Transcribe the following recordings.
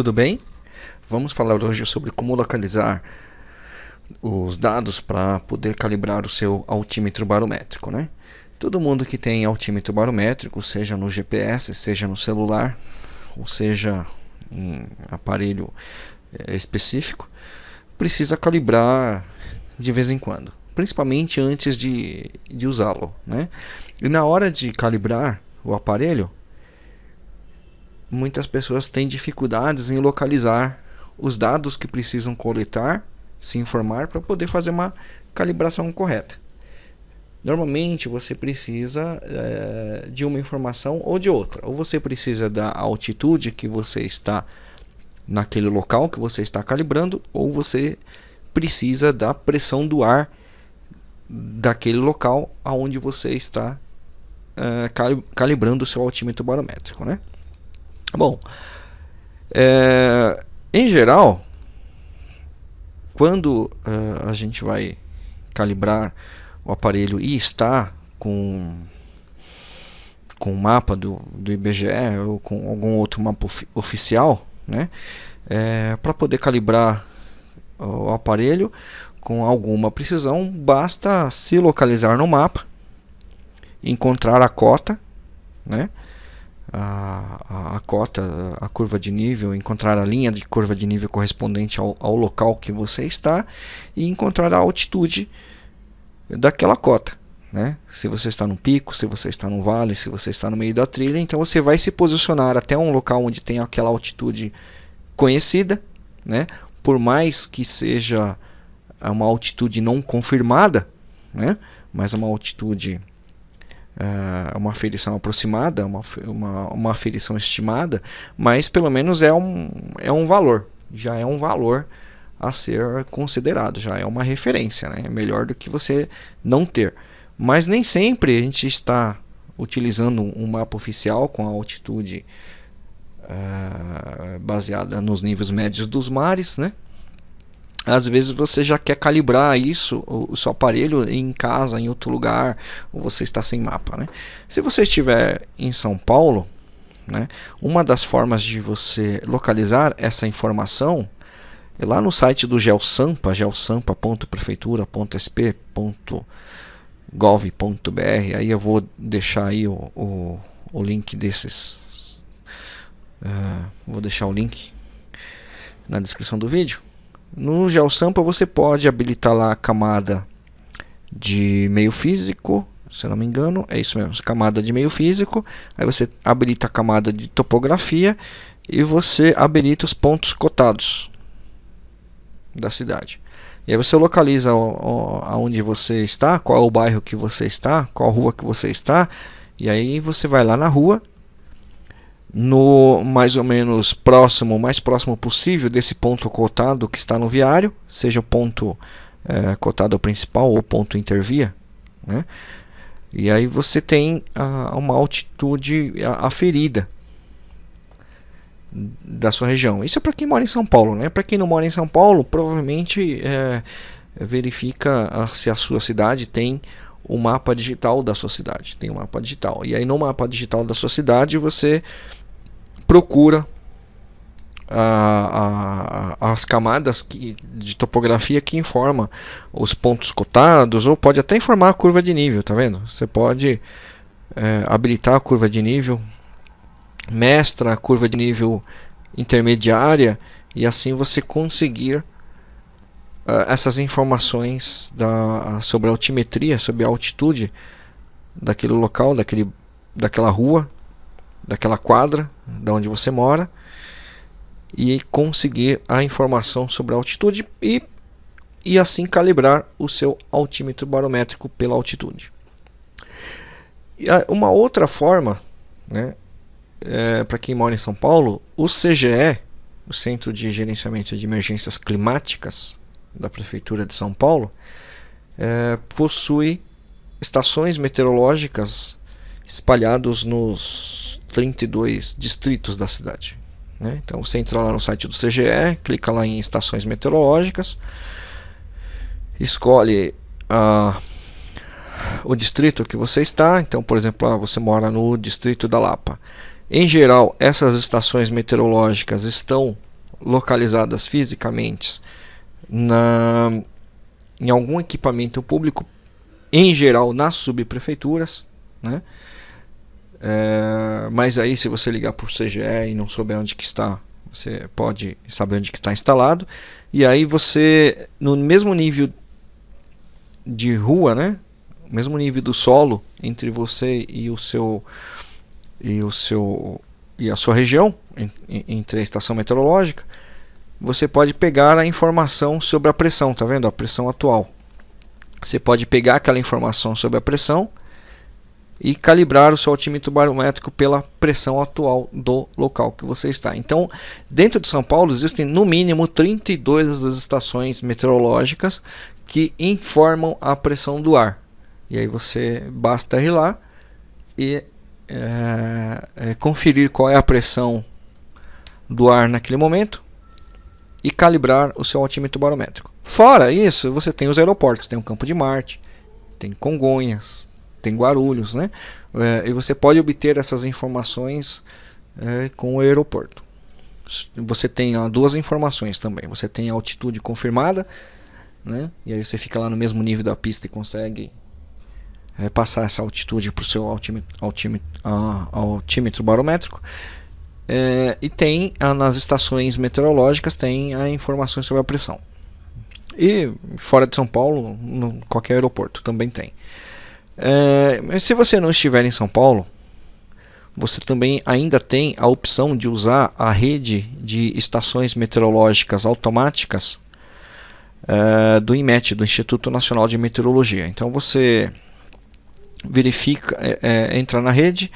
Tudo bem? Vamos falar hoje sobre como localizar os dados para poder calibrar o seu altímetro barométrico, né? Todo mundo que tem altímetro barométrico, seja no GPS, seja no celular, ou seja em aparelho é, específico, precisa calibrar de vez em quando, principalmente antes de, de usá-lo, né? E na hora de calibrar o aparelho, muitas pessoas têm dificuldades em localizar os dados que precisam coletar, se informar para poder fazer uma calibração correta. Normalmente você precisa é, de uma informação ou de outra. Ou você precisa da altitude que você está naquele local que você está calibrando, ou você precisa da pressão do ar daquele local aonde você está é, calibrando o seu altímetro barométrico, né? Bom, é, em geral, quando uh, a gente vai calibrar o aparelho e está com com o mapa do, do IBGE ou com algum outro mapa of, oficial, né, é, para poder calibrar o aparelho com alguma precisão, basta se localizar no mapa, encontrar a cota, né, a, a, cota, a curva de nível, encontrar a linha de curva de nível correspondente ao, ao local que você está e encontrar a altitude daquela cota. Né? Se você está no pico, se você está no vale, se você está no meio da trilha, então você vai se posicionar até um local onde tem aquela altitude conhecida, né? por mais que seja uma altitude não confirmada, né? mas uma altitude é uma aferição aproximada, uma, uma, uma aferição estimada, mas pelo menos é um, é um valor, já é um valor a ser considerado, já é uma referência, né? é melhor do que você não ter. Mas nem sempre a gente está utilizando um mapa oficial com a altitude uh, baseada nos níveis médios dos mares, né? Às vezes você já quer calibrar isso, o, seu aparelho em casa, em outro lugar, ou você está sem mapa. Né? Se você estiver em São Paulo, né, uma das formas de você localizar essa informação é lá no site do GeoSampa, geosampa.prefeitura.sp.gov.br. Aí eu vou deixar aí o, o, o link desses. Uh, vou deixar o link na descrição do vídeo. No GeoSampa você pode habilitar lá a camada de meio físico, se não me engano, é isso mesmo, camada de meio físico, aí você habilita a camada de topografia e você habilita os pontos cotados da cidade. E aí você localiza aonde você está, qual é o bairro que você está, qual rua que você está, e aí você vai lá na rua no mais ou menos próximo, mais próximo possível desse ponto cotado que está no viário, seja o ponto é, cotado principal ou ponto intervia, né? E aí você tem a, uma altitude aferida da sua região. Isso é para quem mora em São Paulo, né? Para quem não mora em São Paulo, provavelmente é, verifica se a sua cidade tem o mapa digital da sua cidade. Tem um mapa digital. E aí no mapa digital da sua cidade você procura a, a, as camadas que, de topografia que informa os pontos cotados ou pode até informar a curva de nível, tá vendo? Você pode é, habilitar a curva de nível, mestra a curva de nível intermediária e assim você conseguir uh, essas informações da, sobre a altimetria, sobre a altitude daquele local, daquele, daquela rua daquela quadra, da onde você mora, e conseguir a informação sobre a altitude e, e assim calibrar o seu altímetro barométrico pela altitude. E uma outra forma, né, é, para quem mora em São Paulo, o CGE, o Centro de Gerenciamento de Emergências Climáticas da Prefeitura de São Paulo, é, possui estações meteorológicas espalhados nos 32 distritos da cidade. Né? Então você entra lá no site do CGE, clica lá em estações meteorológicas, escolhe uh, o distrito que você está. Então, por exemplo, ah, você mora no distrito da Lapa. Em geral, essas estações meteorológicas estão localizadas fisicamente na, em algum equipamento público, em geral nas subprefeituras, né? É, mas aí se você ligar por CGE e não souber onde que está, você pode saber onde que está instalado. E aí você, no mesmo nível de rua, né? mesmo nível do solo entre você e o seu e o seu e a sua região entre a estação meteorológica, você pode pegar a informação sobre a pressão, tá vendo? A pressão atual. Você pode pegar aquela informação sobre a pressão e calibrar o seu altímetro barométrico pela pressão atual do local que você está. Então, dentro de São Paulo existem no mínimo 32 das estações meteorológicas que informam a pressão do ar. E aí você basta ir lá e é, é, conferir qual é a pressão do ar naquele momento e calibrar o seu altímetro barométrico. Fora isso, você tem os aeroportos, tem o Campo de Marte, tem Congonhas, tem Guarulhos, né? É, e você pode obter essas informações é, com o aeroporto. Você tem ó, duas informações também. Você tem a altitude confirmada, né? E aí você fica lá no mesmo nível da pista e consegue é, passar essa altitude para o seu altímetro, altímetro, altímetro barométrico. É, e tem nas estações meteorológicas tem a informações sobre a pressão. E fora de São Paulo, no qualquer aeroporto também tem. É, mas se você não estiver em São Paulo, você também ainda tem a opção de usar a rede de estações meteorológicas automáticas é, do IMET, do Instituto Nacional de Meteorologia. Então você verifica, é, é, entra na rede,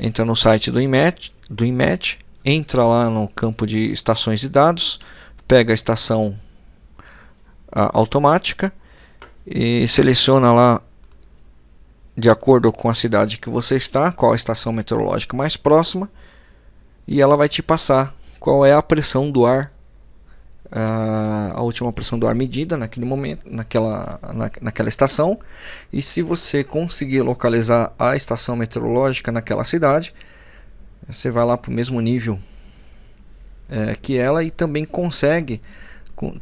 entra no site do IMET, do IMET, entra lá no campo de estações de dados, pega a estação a, automática e seleciona lá de acordo com a cidade que você está, qual a estação meteorológica mais próxima, e ela vai te passar qual é a pressão do ar a última pressão do ar medida naquele momento, naquela, na, naquela estação. E se você conseguir localizar a estação meteorológica naquela cidade, você vai lá para o mesmo nível é, que ela e também consegue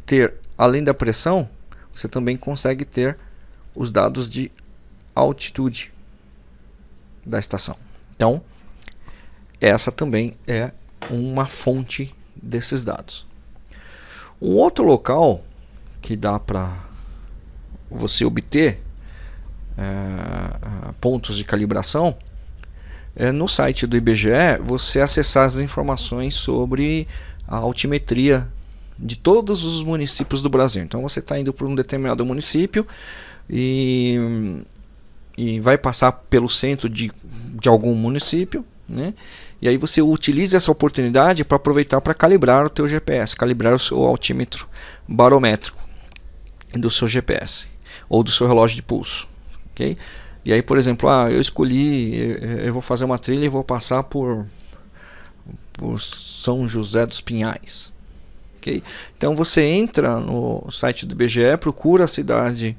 ter, além da pressão, você também consegue ter os dados de altitude da estação. Então, essa também é uma fonte desses dados. Um outro local que dá para você obter é, pontos de calibração é no site do IBGE você acessar as informações sobre a altimetria de todos os municípios do Brasil. Então você está indo para um determinado município e, e vai passar pelo centro de, de algum município, né? E aí você utiliza essa oportunidade para aproveitar para calibrar o teu GPS, calibrar o seu altímetro barométrico do seu GPS ou do seu relógio de pulso, ok? E aí, por exemplo, ah, eu escolhi, eu vou fazer uma trilha e vou passar por, por São José dos Pinhais, ok? Então você entra no site do IBGE, procura a cidade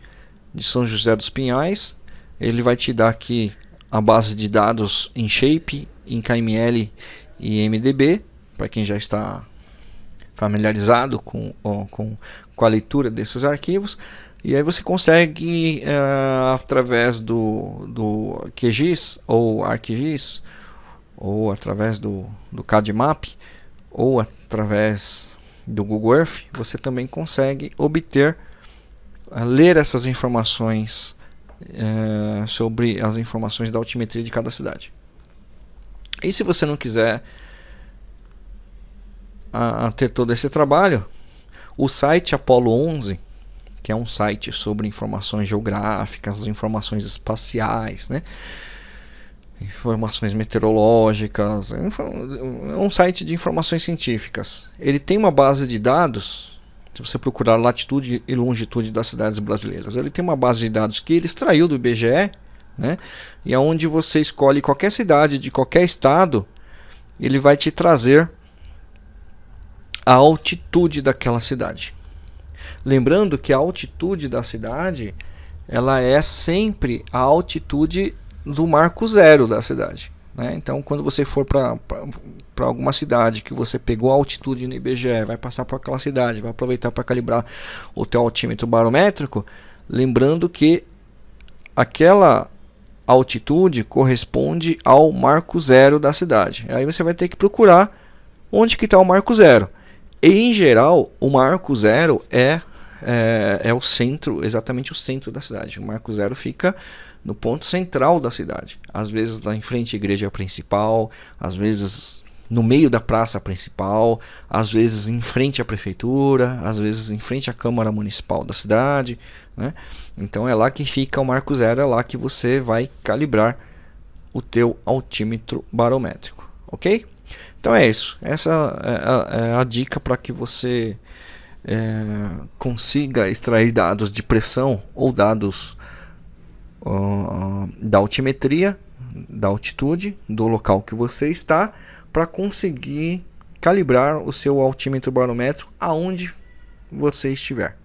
de São José dos Pinhais, ele vai te dar aqui a base de dados em shape, em KML e MDB, para quem já está familiarizado com, com, com a leitura desses arquivos. E aí você consegue, uh, através do, do QGIS ou ArcGIS, ou através do, do CADMAP, ou através do Google Earth, você também consegue obter, uh, ler essas informações uh, sobre as informações da altimetria de cada cidade. E se você não quiser a, a ter todo esse trabalho, o site Apollo 11, que é um site sobre informações geográficas, informações espaciais, né? informações meteorológicas, é um site de informações científicas. Ele tem uma base de dados, se você procurar latitude e longitude das cidades brasileiras, ele tem uma base de dados que ele extraiu do IBGE né? E aonde você escolhe qualquer cidade de qualquer estado, ele vai te trazer a altitude daquela cidade. Lembrando que a altitude da cidade, ela é sempre a altitude do marco zero da cidade. Né? Então, quando você for para alguma cidade que você pegou a altitude no IBGE, vai passar por aquela cidade, vai aproveitar para calibrar o teu altímetro barométrico, lembrando que aquela altitude corresponde ao marco zero da cidade. Aí você vai ter que procurar onde que está o marco zero. Em geral, o marco zero é, é, é o centro, exatamente o centro da cidade. O marco zero fica no ponto central da cidade. Às vezes lá em frente à igreja principal, às vezes no meio da praça principal, às vezes em frente à prefeitura, às vezes em frente à Câmara Municipal da cidade. Né? Então é lá que fica o marco zero, é lá que você vai calibrar o teu altímetro barométrico, ok? Então é isso, essa é a, é a dica para que você é, consiga extrair dados de pressão ou dados uh, da altimetria, da altitude, do local que você está, para conseguir calibrar o seu altímetro barométrico aonde você estiver.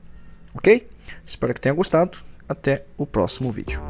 Ok? Espero que tenha gostado. Até o próximo vídeo.